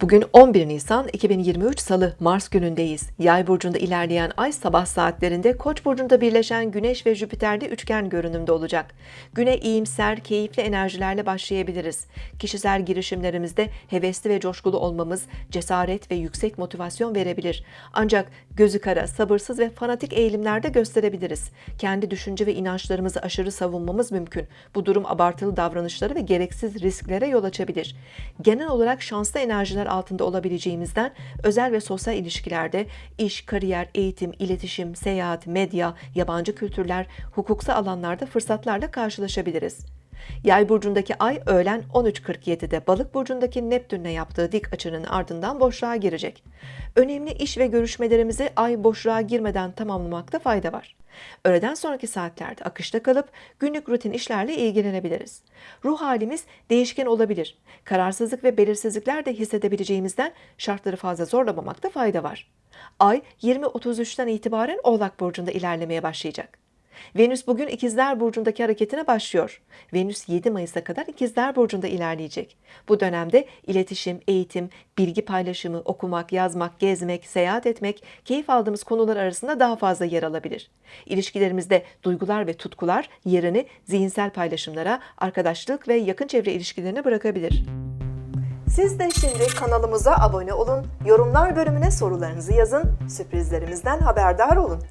Bugün 11 Nisan 2023 Salı Mars günündeyiz. Yay burcunda ilerleyen ay sabah saatlerinde Koç burcunda birleşen Güneş ve Jüpiter'de üçgen görünümde olacak. Güne iyimser, keyifli enerjilerle başlayabiliriz. Kişisel girişimlerimizde hevesli ve coşkulu olmamız cesaret ve yüksek motivasyon verebilir. Ancak gözü kara, sabırsız ve fanatik eğilimlerde gösterebiliriz. Kendi düşünce ve inançlarımızı aşırı savunmamız mümkün. Bu durum abartılı davranışları ve gereksiz risklere yol açabilir. Genel olarak şanslı enerjiler altında olabileceğimizden özel ve sosyal ilişkilerde iş, kariyer, eğitim, iletişim, seyahat, medya, yabancı kültürler, hukuksal alanlarda fırsatlarla karşılaşabiliriz. Yay burcundaki ay öğlen 13.47'de balık burcundaki Neptün'le yaptığı dik açının ardından boşluğa girecek. Önemli iş ve görüşmelerimizi ay boşluğa girmeden tamamlamakta fayda var. Öğleden sonraki saatlerde akışta kalıp günlük rutin işlerle ilgilenebiliriz. Ruh halimiz değişken olabilir. Kararsızlık ve belirsizlikler de hissedebileceğimizden şartları fazla zorlamamakta fayda var. Ay 20.33'ten itibaren Oğlak Burcu'nda ilerlemeye başlayacak. Venüs bugün İkizler Burcu'ndaki hareketine başlıyor. Venüs 7 Mayıs'a kadar İkizler Burcu'nda ilerleyecek. Bu dönemde iletişim, eğitim, bilgi paylaşımı, okumak, yazmak, gezmek, seyahat etmek, keyif aldığımız konular arasında daha fazla yer alabilir. İlişkilerimizde duygular ve tutkular yerini zihinsel paylaşımlara, arkadaşlık ve yakın çevre ilişkilerine bırakabilir. Siz de şimdi kanalımıza abone olun, yorumlar bölümüne sorularınızı yazın, sürprizlerimizden haberdar olun.